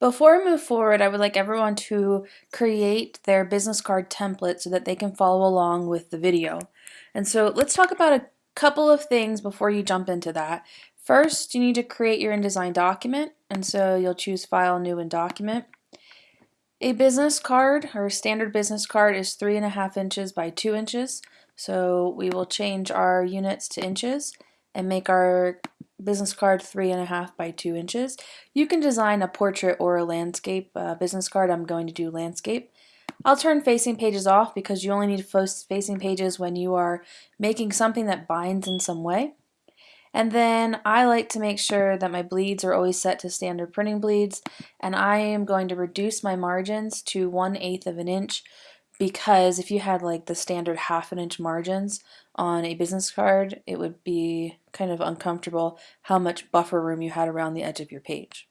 Before I move forward, I would like everyone to create their business card template so that they can follow along with the video. And so let's talk about a couple of things before you jump into that. First, you need to create your InDesign document, and so you'll choose File, New, and Document. A business card, or standard business card, is three and a half inches by two inches. So we will change our units to inches and make our business card three and a half by two inches. You can design a portrait or a landscape uh, business card. I'm going to do landscape. I'll turn facing pages off because you only need facing pages when you are making something that binds in some way. And then I like to make sure that my bleeds are always set to standard printing bleeds and I am going to reduce my margins to 1 8th of an inch because if you had like the standard half an inch margins on a business card, it would be kind of uncomfortable how much buffer room you had around the edge of your page.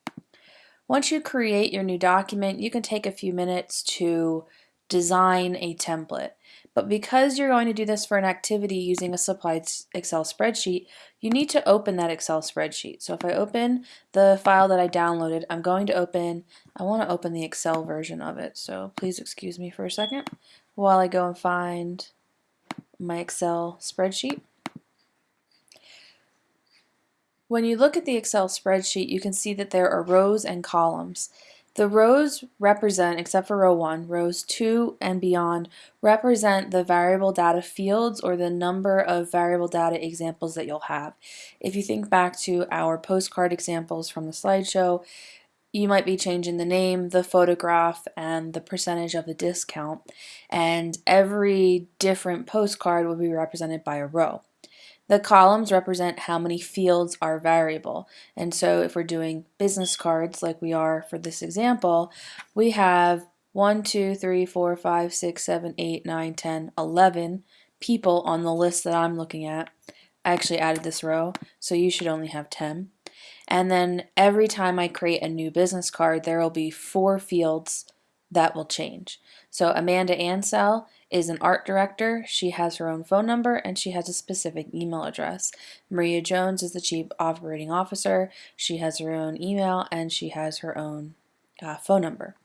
Once you create your new document, you can take a few minutes to design a template. But because you're going to do this for an activity using a supplied Excel spreadsheet, you need to open that Excel spreadsheet. So if I open the file that I downloaded, I'm going to open, I want to open the Excel version of it. So please excuse me for a second while I go and find my Excel spreadsheet. When you look at the Excel spreadsheet, you can see that there are rows and columns. The rows represent, except for row 1, rows 2 and beyond represent the variable data fields or the number of variable data examples that you'll have. If you think back to our postcard examples from the slideshow, you might be changing the name, the photograph, and the percentage of the discount, and every different postcard will be represented by a row. The columns represent how many fields are variable. And so if we're doing business cards like we are for this example, we have 1, 2, 3, 4, 5, 6, 7, 8, 9, 10, 11 people on the list that I'm looking at. I actually added this row, so you should only have 10. And then every time I create a new business card, there will be four fields that will change. So Amanda Ansell is an art director. She has her own phone number and she has a specific email address. Maria Jones is the chief operating officer. She has her own email and she has her own uh, phone number.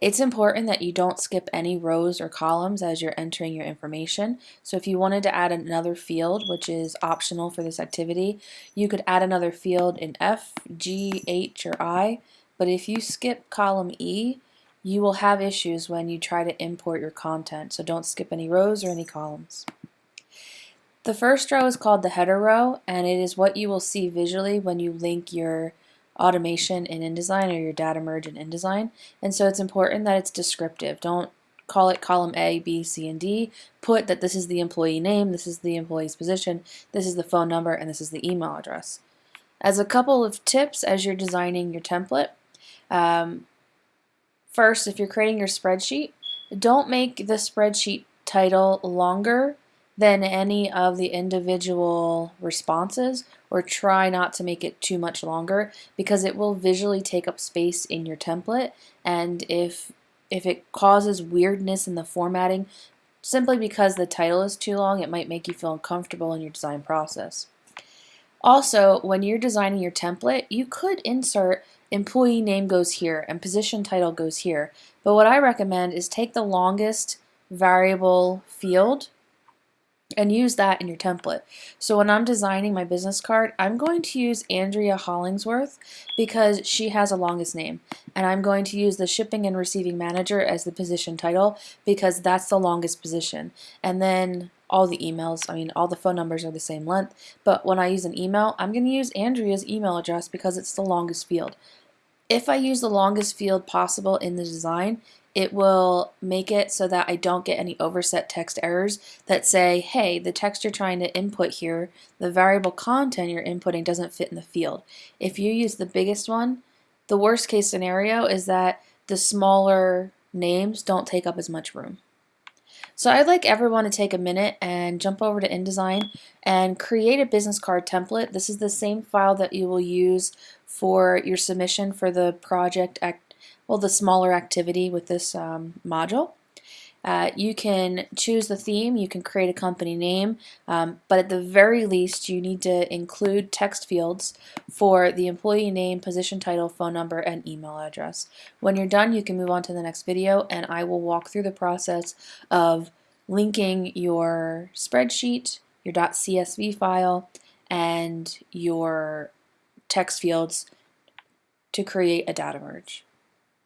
It's important that you don't skip any rows or columns as you're entering your information. So if you wanted to add another field, which is optional for this activity, you could add another field in F, G, H, or I. But if you skip column E, you will have issues when you try to import your content, so don't skip any rows or any columns. The first row is called the header row, and it is what you will see visually when you link your automation in InDesign or your data merge in InDesign. And so it's important that it's descriptive. Don't call it column A, B, C, and D. Put that this is the employee name, this is the employee's position, this is the phone number, and this is the email address. As a couple of tips as you're designing your template, um, First, if you're creating your spreadsheet, don't make the spreadsheet title longer than any of the individual responses or try not to make it too much longer because it will visually take up space in your template and if if it causes weirdness in the formatting simply because the title is too long it might make you feel uncomfortable in your design process. Also when you're designing your template you could insert employee name goes here and position title goes here. But what I recommend is take the longest variable field and use that in your template. So when I'm designing my business card, I'm going to use Andrea Hollingsworth because she has the longest name. And I'm going to use the shipping and receiving manager as the position title because that's the longest position. And then all the emails, I mean all the phone numbers are the same length, but when I use an email, I'm going to use Andrea's email address because it's the longest field. If I use the longest field possible in the design, it will make it so that I don't get any overset text errors that say, hey, the text you're trying to input here, the variable content you're inputting doesn't fit in the field. If you use the biggest one, the worst case scenario is that the smaller names don't take up as much room. So I'd like everyone to take a minute and jump over to InDesign and create a business card template. This is the same file that you will use for your submission for the project, act, well the smaller activity with this um, module. Uh, you can choose the theme, you can create a company name, um, but at the very least you need to include text fields for the employee name, position title, phone number, and email address. When you're done you can move on to the next video and I will walk through the process of linking your spreadsheet, your .csv file, and your text fields to create a data merge.